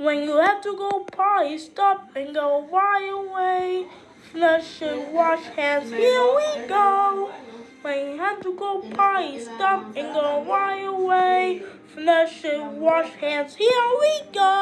When you have to go potty, stop and go right away. Flush and wash hands, here we go. When you have to go potty, stop and go right away. Flush and wash hands, here we go.